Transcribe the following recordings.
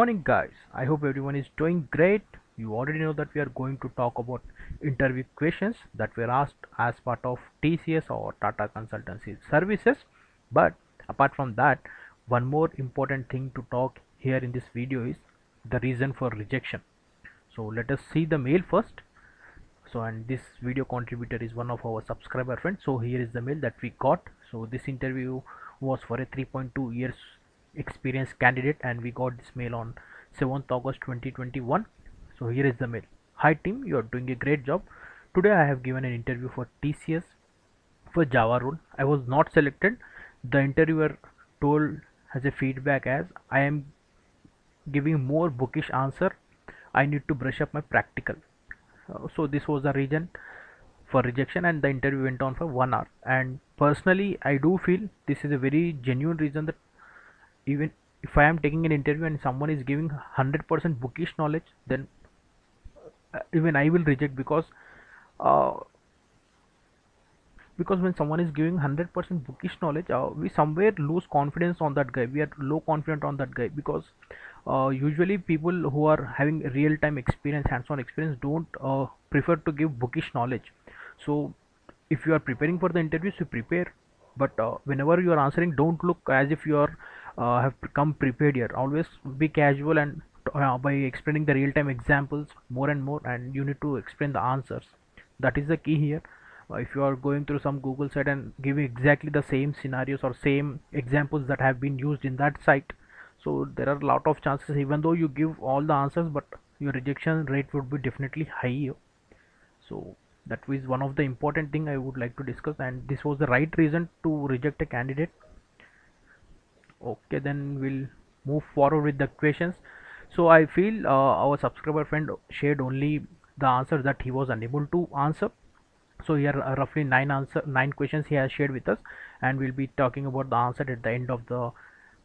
morning guys. I hope everyone is doing great. You already know that we are going to talk about interview questions that were asked as part of tcs or tata consultancy services. But apart from that one more important thing to talk here in this video is the reason for rejection. So let us see the mail first. So and this video contributor is one of our subscriber friends. So here is the mail that we got. So this interview was for a 3.2 years experienced candidate and we got this mail on 7th August 2021 so here is the mail. Hi team you are doing a great job. Today I have given an interview for TCS for Java role. I was not selected. The interviewer told as a feedback as I am giving more bookish answer. I need to brush up my practical. Uh, so this was the reason for rejection and the interview went on for one hour. And personally I do feel this is a very genuine reason that even if I am taking an interview and someone is giving 100% bookish knowledge, then uh, even I will reject because uh, because when someone is giving 100% bookish knowledge, uh, we somewhere lose confidence on that guy. We are low confident on that guy because uh, usually people who are having real-time experience, hands-on experience, don't uh, prefer to give bookish knowledge. So if you are preparing for the interviews, you prepare. But uh, whenever you are answering, don't look as if you are uh, have come prepared here. Always be casual and uh, by explaining the real-time examples more and more and you need to explain the answers. That is the key here. Uh, if you are going through some google site and giving exactly the same scenarios or same examples that have been used in that site so there are a lot of chances even though you give all the answers but your rejection rate would be definitely high so that was one of the important thing i would like to discuss and this was the right reason to reject a candidate okay then we'll move forward with the questions. So i feel uh, our subscriber friend shared only the answer that he was unable to answer. So here are roughly nine answer nine questions he has shared with us and we'll be talking about the answer at the end of the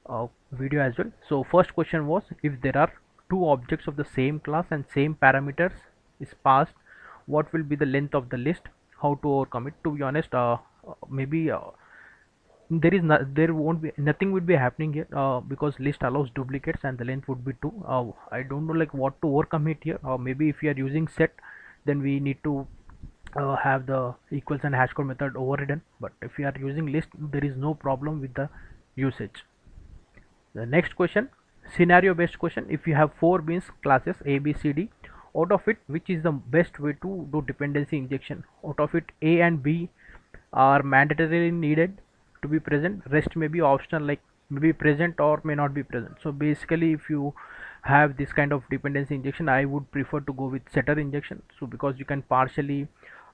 uh, video as well. So first question was if there are two objects of the same class and same parameters is passed what will be the length of the list? How to overcome it? To be honest uh, maybe uh, there is no, there won't be nothing would be happening here uh, because list allows duplicates and the length would be 2 uh, I don't know like what to overcome it here. Or maybe if you are using set then we need to uh, have the equals and hash code method overridden. But if you are using list there is no problem with the usage. The next question scenario based question. If you have four beans classes a b c d out of it which is the best way to do dependency injection? Out of it a and b are mandatorily needed to be present. Rest may be optional like may be present or may not be present. So basically if you have this kind of dependency injection i would prefer to go with setter injection. So because you can partially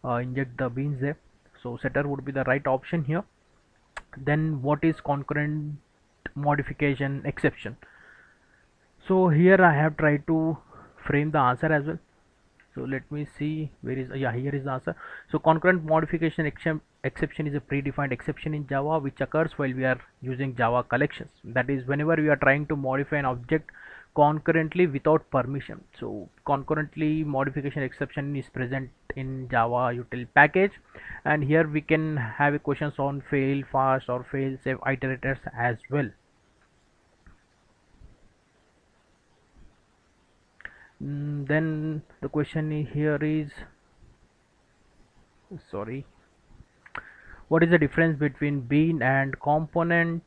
uh, inject the beans there. So setter would be the right option here. Then what is concurrent modification exception? So here i have tried to frame the answer as well so let me see where is yeah here is the answer. So concurrent modification exception is a predefined exception in java which occurs while we are using java collections. That is whenever we are trying to modify an object concurrently without permission. So concurrently modification exception is present in java util package. And here we can have questions on fail fast or fail safe iterators as well mm, then the question here is sorry what is the difference between bean and component?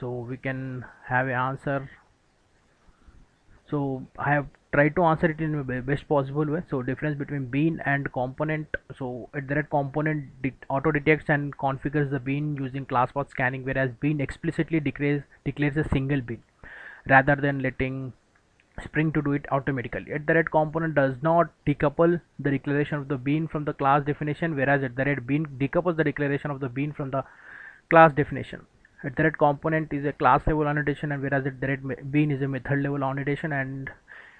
So we can have an answer. So I have tried to answer it in the best possible way. So difference between bean and component. So at the red component auto detects and configures the bean using class path scanning whereas bean explicitly declares declares a single bean rather than letting spring to do it automatically. At the red component does not decouple the declaration of the bean from the class definition whereas at the red bean decouples the declaration of the bean from the class definition. At the component is a class level annotation and whereas at the red bean is a method level annotation and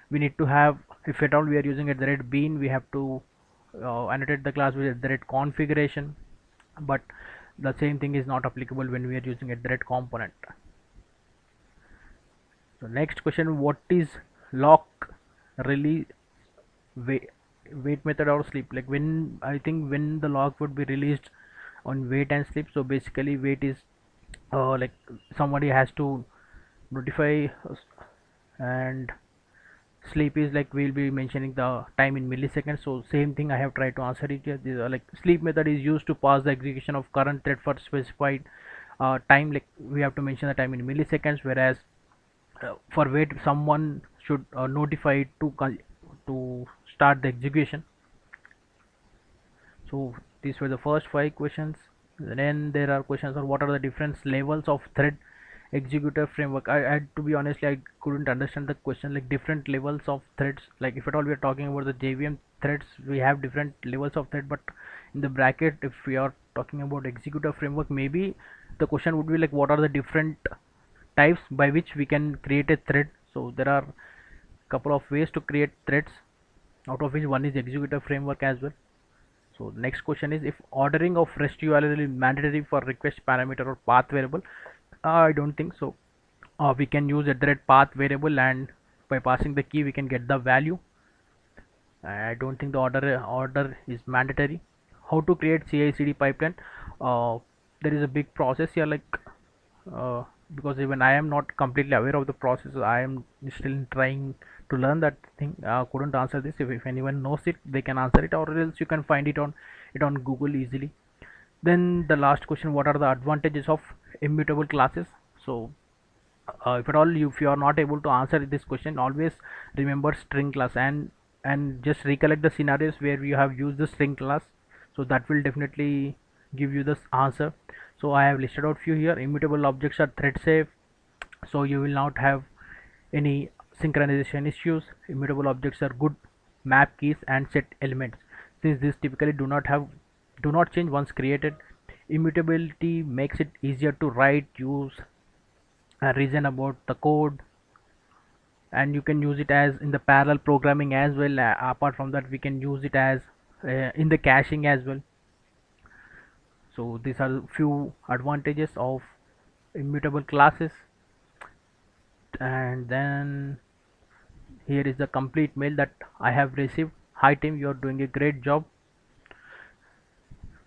we need to have if at all we are using at the bean we have to uh, annotate the class with the red configuration. But the same thing is not applicable when we are using at the component so next question what is lock release wait, wait method or sleep? Like when i think when the lock would be released on wait and sleep. So basically wait is uh, like somebody has to notify and sleep is like we'll be mentioning the time in milliseconds. So same thing i have tried to answer it. Here These are like sleep method is used to pass the execution of current thread for specified uh, time. Like we have to mention the time in milliseconds whereas for wait someone should uh, notify to to start the execution. So these were the first five questions. Then there are questions on what are the different levels of thread executor framework. I, had to be honestly I couldn't understand the question like different levels of threads like if at all we are talking about the JVM threads we have different levels of thread but in the bracket if we are talking about executor framework maybe the question would be like what are the different types by which we can create a thread. So there are couple of ways to create threads out of which one is executor framework as well. So next question is if ordering of rest url is mandatory for request parameter or path variable? I don't think so. Uh, we can use a thread path variable and by passing the key we can get the value. I don't think the order order is mandatory. How to create CI/CD pipeline? Uh, there is a big process here like uh, because even I am not completely aware of the process I am still trying to learn that thing uh, couldn't answer this. If, if anyone knows it they can answer it or else you can find it on it on Google easily. Then the last question what are the advantages of immutable classes? So uh, if at all if you are not able to answer this question always remember string class and and just recollect the scenarios where you have used the string class. So that will definitely give you this answer so i have listed out few here. Immutable objects are thread safe. So you will not have any synchronization issues. Immutable objects are good map keys and set elements. Since these typically do not have do not change once created immutability makes it easier to write use and reason about the code. And you can use it as in the parallel programming as well. Uh, apart from that we can use it as uh, in the caching as well so these are few advantages of immutable classes. And then here is the complete mail that I have received. Hi team you are doing a great job.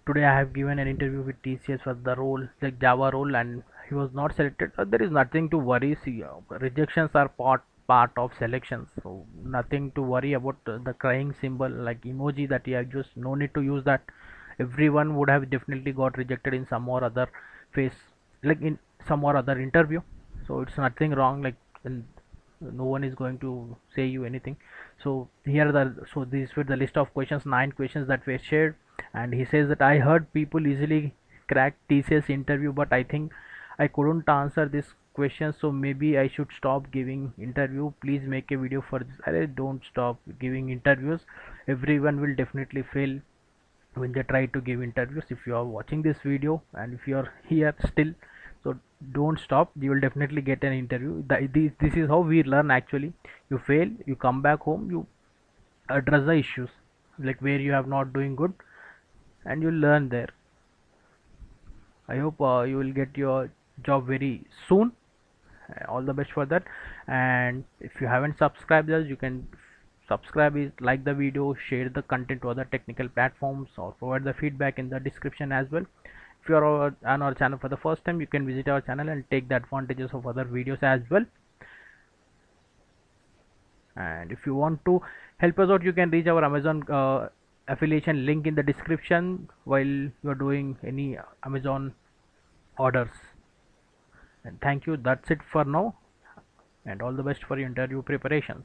Today I have given an interview with TCS for the role like Java role and he was not selected. Uh, there is nothing to worry. See uh, rejections are part part of selections so nothing to worry about uh, the crying symbol like emoji that you have just no need to use that everyone would have definitely got rejected in some or other phase like in some or other interview. So it's nothing wrong like no one is going to say you anything. So here the so these were the list of questions nine questions that were shared. And he says that i heard people easily crack tcs interview but i think i couldn't answer this question so maybe i should stop giving interview. Please make a video for this. I don't stop giving interviews. Everyone will definitely fail when they try to give interviews if you are watching this video and if you are here still so don't stop. You will definitely get an interview. This, this is how we learn actually. You fail you come back home you address the issues like where you have not doing good and you learn there. I hope uh, you will get your job very soon. All the best for that. And if you haven't subscribed us you can subscribe is like the video share the content to other technical platforms or provide the feedback in the description as well. If you are on our channel for the first time you can visit our channel and take the advantages of other videos as well. And if you want to help us out you can reach our amazon uh, affiliation link in the description while you are doing any amazon orders. And thank you. That's it for now. And all the best for your interview preparations